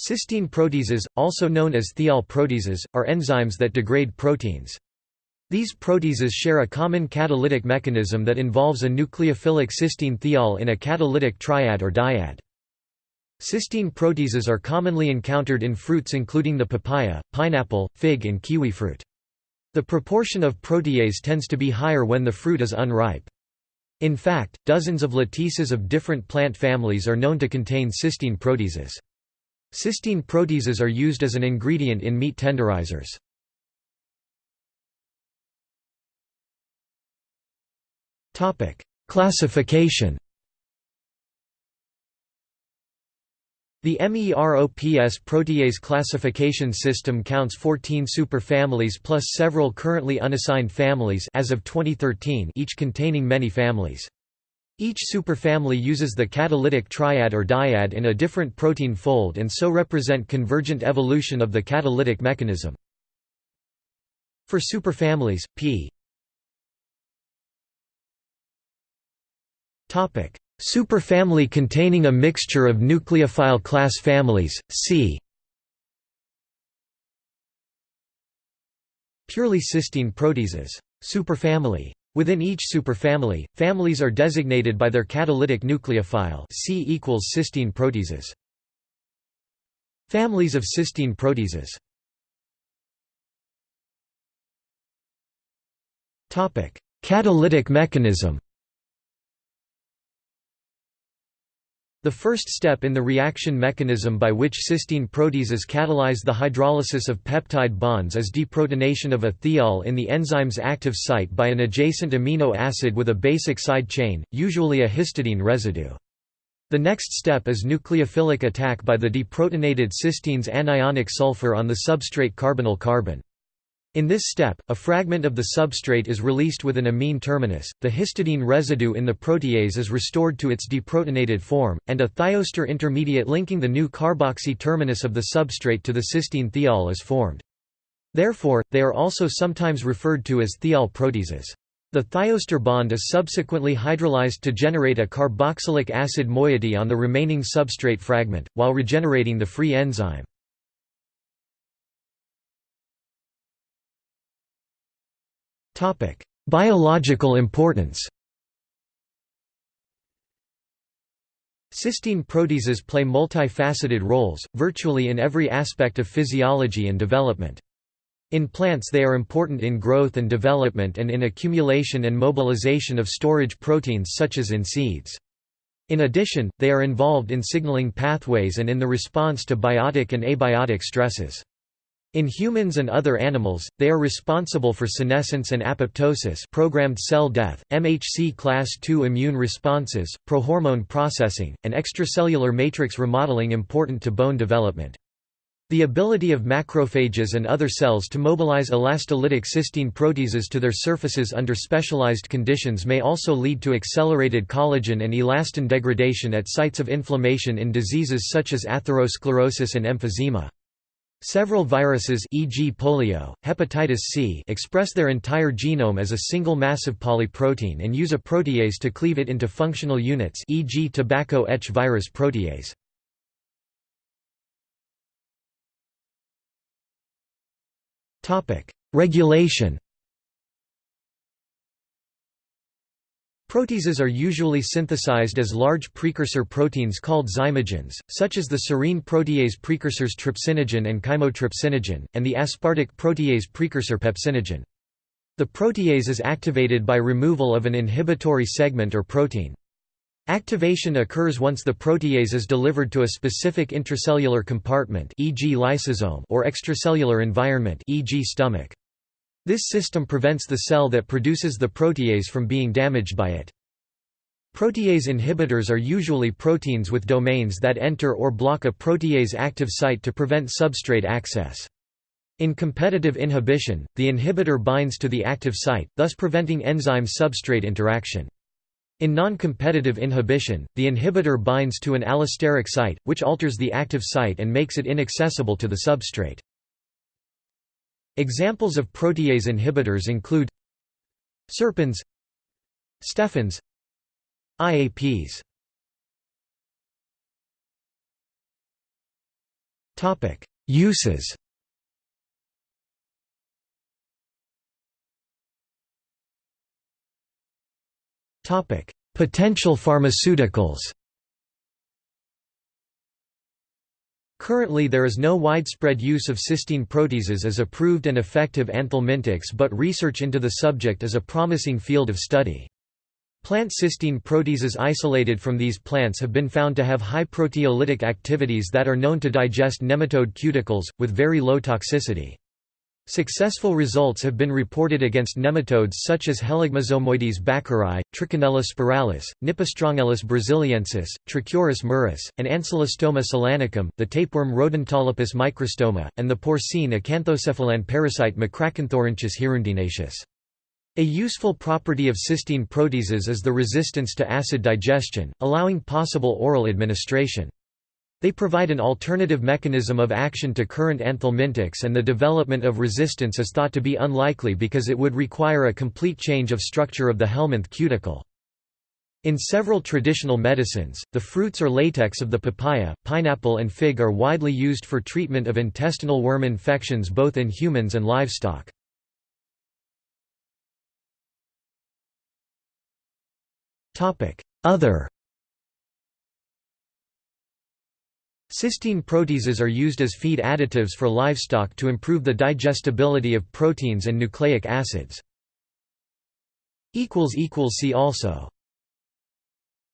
Cysteine proteases, also known as thiol proteases, are enzymes that degrade proteins. These proteases share a common catalytic mechanism that involves a nucleophilic cysteine thiol in a catalytic triad or dyad. Cysteine proteases are commonly encountered in fruits including the papaya, pineapple, fig and kiwi fruit. The proportion of protease tends to be higher when the fruit is unripe. In fact, dozens of latices of different plant families are known to contain cysteine proteases. Cysteine proteases are used as an ingredient in meat tenderizers. Classification The MEROPS protease classification system counts 14 superfamilies plus several currently unassigned families as of 2013 each containing many families. Each superfamily uses the catalytic triad or dyad in a different protein fold and so represent convergent evolution of the catalytic mechanism. For superfamilies, p. Superfamily containing a mixture of nucleophile class families, c. Purely cysteine proteases. Superfamily Within each superfamily, families are designated by their catalytic nucleophile C equals cysteine proteases. Families of cysteine proteases Catalytic mechanism The first step in the reaction mechanism by which cysteine proteases catalyze the hydrolysis of peptide bonds is deprotonation of a thiol in the enzyme's active site by an adjacent amino acid with a basic side chain, usually a histidine residue. The next step is nucleophilic attack by the deprotonated cysteine's anionic sulfur on the substrate carbonyl carbon. In this step, a fragment of the substrate is released with an amine terminus, the histidine residue in the protease is restored to its deprotonated form, and a thioester intermediate linking the new carboxy terminus of the substrate to the cysteine thiol is formed. Therefore, they are also sometimes referred to as thiol proteases. The thioester bond is subsequently hydrolyzed to generate a carboxylic acid moiety on the remaining substrate fragment, while regenerating the free enzyme. Biological importance Cysteine proteases play multifaceted roles, virtually in every aspect of physiology and development. In plants they are important in growth and development and in accumulation and mobilization of storage proteins such as in seeds. In addition, they are involved in signaling pathways and in the response to biotic and abiotic stresses. In humans and other animals, they are responsible for senescence and apoptosis programmed cell death, MHC class II immune responses, prohormone processing, and extracellular matrix remodeling important to bone development. The ability of macrophages and other cells to mobilize elastolytic cysteine proteases to their surfaces under specialized conditions may also lead to accelerated collagen and elastin degradation at sites of inflammation in diseases such as atherosclerosis and emphysema. Several viruses e.g. polio, hepatitis C express their entire genome as a single massive polyprotein and use a protease to cleave it into functional units e.g. tobacco etch virus protease. Regulation Proteases are usually synthesized as large precursor proteins called zymogens, such as the serine protease precursors trypsinogen and chymotrypsinogen, and the aspartic protease precursor pepsinogen. The protease is activated by removal of an inhibitory segment or protein. Activation occurs once the protease is delivered to a specific intracellular compartment e.g. lysosome or extracellular environment e.g. stomach. This system prevents the cell that produces the protease from being damaged by it. Protease inhibitors are usually proteins with domains that enter or block a protease active site to prevent substrate access. In competitive inhibition, the inhibitor binds to the active site, thus preventing enzyme-substrate interaction. In non-competitive inhibition, the inhibitor binds to an allosteric site, which alters the active site and makes it inaccessible to the substrate. Examples of protease inhibitors include serpins stefins IAPs Topic: Uses. Topic: Potential pharmaceuticals Currently there is no widespread use of cysteine proteases as approved and effective anthelmintics but research into the subject is a promising field of study. Plant cysteine proteases isolated from these plants have been found to have high proteolytic activities that are known to digest nematode cuticles, with very low toxicity. Successful results have been reported against nematodes such as Heligmosomoides bakeri, Trichinella spiralis, Nippostrongylus brasiliensis, Trichuris muris, and Ancylostoma ceylanicum, the tapeworm Rodentolepis microstoma, and the porcine acanthocephalan parasite Macracanthorhynchus hirundinaceus. A useful property of cysteine proteases is the resistance to acid digestion, allowing possible oral administration. They provide an alternative mechanism of action to current anthelmintics and the development of resistance is thought to be unlikely because it would require a complete change of structure of the helminth cuticle. In several traditional medicines, the fruits or latex of the papaya, pineapple and fig are widely used for treatment of intestinal worm infections both in humans and livestock. Other Cysteine proteases are used as feed additives for livestock to improve the digestibility of proteins and nucleic acids. See also